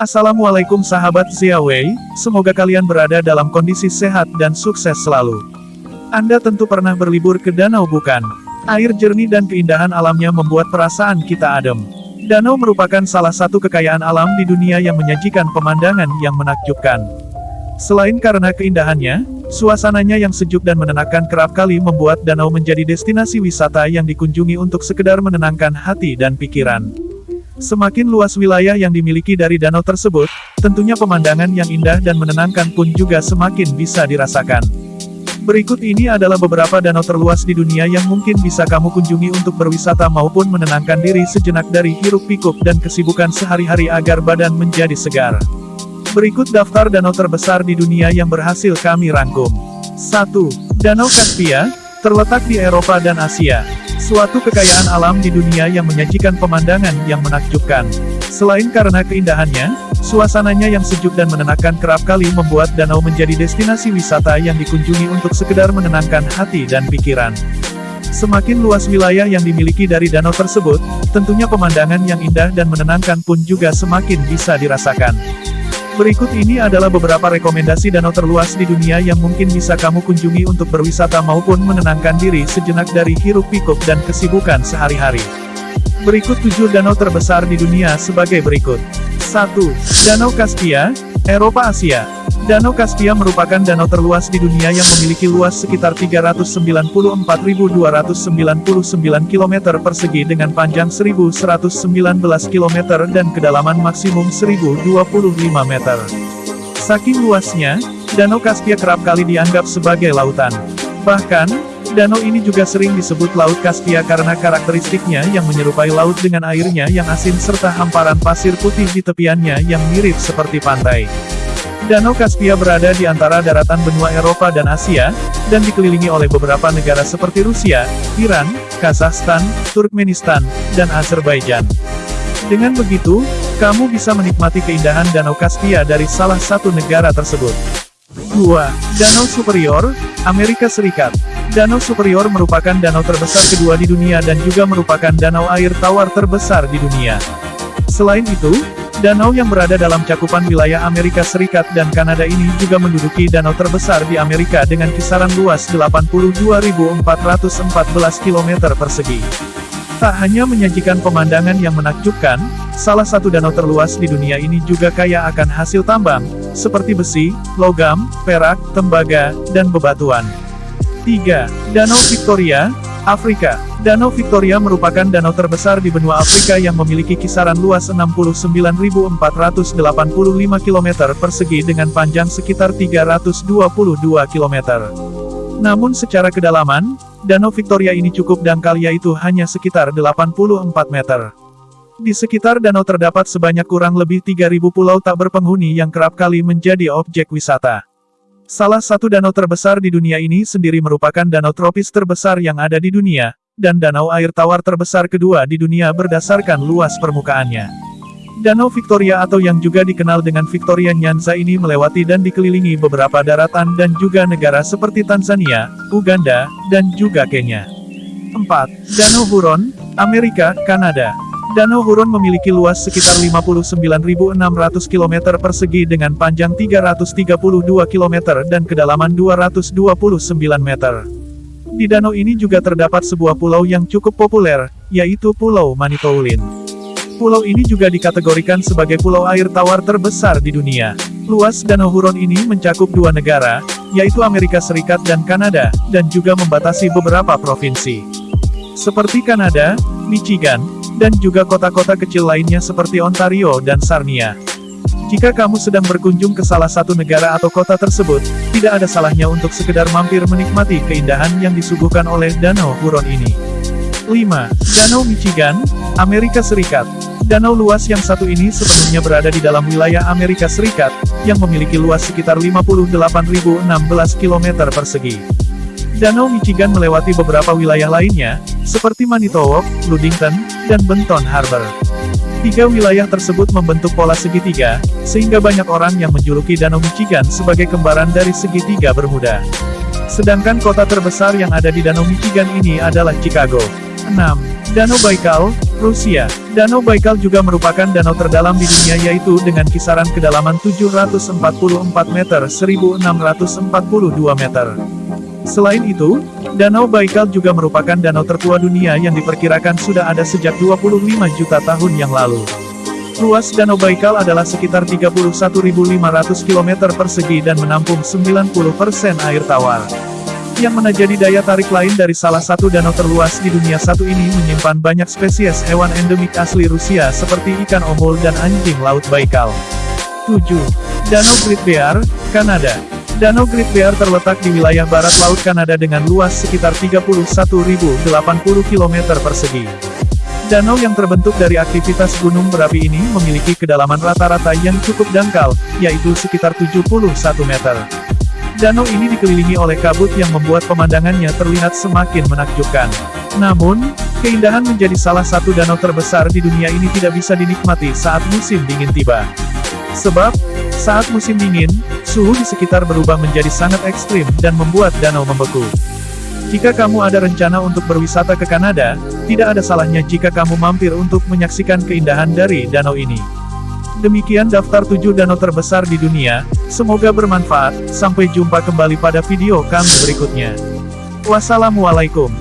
Assalamualaikum sahabat Xiaowei, semoga kalian berada dalam kondisi sehat dan sukses selalu. Anda tentu pernah berlibur ke danau bukan? Air jernih dan keindahan alamnya membuat perasaan kita adem. Danau merupakan salah satu kekayaan alam di dunia yang menyajikan pemandangan yang menakjubkan. Selain karena keindahannya, suasananya yang sejuk dan menenangkan kerap kali membuat danau menjadi destinasi wisata yang dikunjungi untuk sekedar menenangkan hati dan pikiran. Semakin luas wilayah yang dimiliki dari danau tersebut, tentunya pemandangan yang indah dan menenangkan pun juga semakin bisa dirasakan. Berikut ini adalah beberapa danau terluas di dunia yang mungkin bisa kamu kunjungi untuk berwisata maupun menenangkan diri sejenak dari hiruk-pikuk dan kesibukan sehari-hari agar badan menjadi segar. Berikut daftar danau terbesar di dunia yang berhasil kami rangkum. 1. Danau Kaspia, terletak di Eropa dan Asia. Suatu kekayaan alam di dunia yang menyajikan pemandangan yang menakjubkan. Selain karena keindahannya, suasananya yang sejuk dan menenangkan kerap kali membuat danau menjadi destinasi wisata yang dikunjungi untuk sekedar menenangkan hati dan pikiran. Semakin luas wilayah yang dimiliki dari danau tersebut, tentunya pemandangan yang indah dan menenangkan pun juga semakin bisa dirasakan. Berikut ini adalah beberapa rekomendasi danau terluas di dunia yang mungkin bisa kamu kunjungi untuk berwisata maupun menenangkan diri sejenak dari hiruk-pikuk dan kesibukan sehari-hari. Berikut 7 danau terbesar di dunia sebagai berikut. 1. Danau Kaspia, Eropa Asia. Danau Kaspia merupakan danau terluas di dunia yang memiliki luas sekitar 394.299 km persegi dengan panjang 1.119 km dan kedalaman maksimum 1.025 meter. Saking luasnya, Danau Kaspia kerap kali dianggap sebagai lautan. Bahkan, danau ini juga sering disebut Laut Kaspia karena karakteristiknya yang menyerupai laut dengan airnya yang asin serta hamparan pasir putih di tepiannya yang mirip seperti pantai. Danau Kaspia berada di antara daratan benua Eropa dan Asia, dan dikelilingi oleh beberapa negara seperti Rusia, Iran, Kazakhstan, Turkmenistan, dan Azerbaijan. Dengan begitu, kamu bisa menikmati keindahan Danau Kaspia dari salah satu negara tersebut. 2. Danau Superior, Amerika Serikat. Danau Superior merupakan danau terbesar kedua di dunia dan juga merupakan danau air tawar terbesar di dunia. Selain itu, Danau yang berada dalam cakupan wilayah Amerika Serikat dan Kanada ini juga menduduki danau terbesar di Amerika dengan kisaran luas 82.414 km persegi. Tak hanya menyajikan pemandangan yang menakjubkan, salah satu danau terluas di dunia ini juga kaya akan hasil tambang, seperti besi, logam, perak, tembaga, dan bebatuan. 3. Danau Victoria, Afrika. Danau Victoria merupakan danau terbesar di benua Afrika yang memiliki kisaran luas 69.485 km persegi dengan panjang sekitar 322 km. Namun secara kedalaman, Danau Victoria ini cukup dangkal yaitu hanya sekitar 84 meter. Di sekitar danau terdapat sebanyak kurang lebih 3.000 pulau tak berpenghuni yang kerap kali menjadi objek wisata. Salah satu danau terbesar di dunia ini sendiri merupakan danau tropis terbesar yang ada di dunia, dan danau air tawar terbesar kedua di dunia berdasarkan luas permukaannya. Danau Victoria atau yang juga dikenal dengan Victoria Nyanza ini melewati dan dikelilingi beberapa daratan dan juga negara seperti Tanzania, Uganda, dan juga Kenya. 4. Danau Huron, Amerika, Kanada. Danau Huron memiliki luas sekitar 59.600 km persegi dengan panjang 332 km dan kedalaman 229 meter. Di danau ini juga terdapat sebuah pulau yang cukup populer, yaitu Pulau Manitoulin. Pulau ini juga dikategorikan sebagai pulau air tawar terbesar di dunia. Luas Danau Huron ini mencakup dua negara, yaitu Amerika Serikat dan Kanada, dan juga membatasi beberapa provinsi. Seperti Kanada, Michigan, dan juga kota-kota kecil lainnya seperti Ontario dan Sarnia. Jika kamu sedang berkunjung ke salah satu negara atau kota tersebut, tidak ada salahnya untuk sekedar mampir menikmati keindahan yang disuguhkan oleh Danau Huron ini. 5. Danau Michigan, Amerika Serikat. Danau luas yang satu ini sepenuhnya berada di dalam wilayah Amerika Serikat, yang memiliki luas sekitar 58.016 km persegi. Danau Michigan melewati beberapa wilayah lainnya, seperti Manitowoc, Ludington, dan Benton Harbor. Tiga wilayah tersebut membentuk pola segitiga, sehingga banyak orang yang menjuluki Danau Michigan sebagai kembaran dari segitiga Bermuda. Sedangkan kota terbesar yang ada di Danau Michigan ini adalah Chicago. 6. Danau Baikal, Rusia, Danau Baikal juga merupakan danau terdalam di dunia yaitu dengan kisaran kedalaman 744 meter 1642 meter. Selain itu, Danau Baikal juga merupakan danau tertua dunia yang diperkirakan sudah ada sejak 25 juta tahun yang lalu. Luas Danau Baikal adalah sekitar 31.500 km persegi dan menampung 90% air tawar. Yang menjadi daya tarik lain dari salah satu danau terluas di dunia satu ini menyimpan banyak spesies hewan endemik asli Rusia seperti ikan omul dan anjing laut Baikal. 7. Danau Great Bear, Kanada Danau Great Bear terletak di wilayah barat Laut Kanada dengan luas sekitar 31.080 km persegi. Danau yang terbentuk dari aktivitas gunung berapi ini memiliki kedalaman rata-rata yang cukup dangkal, yaitu sekitar 71 meter. Danau ini dikelilingi oleh kabut yang membuat pemandangannya terlihat semakin menakjubkan. Namun, keindahan menjadi salah satu danau terbesar di dunia ini tidak bisa dinikmati saat musim dingin tiba. Sebab, saat musim dingin, suhu di sekitar berubah menjadi sangat ekstrim dan membuat danau membeku. Jika kamu ada rencana untuk berwisata ke Kanada, tidak ada salahnya jika kamu mampir untuk menyaksikan keindahan dari danau ini. Demikian daftar 7 danau terbesar di dunia, semoga bermanfaat, sampai jumpa kembali pada video kami berikutnya. Wassalamualaikum.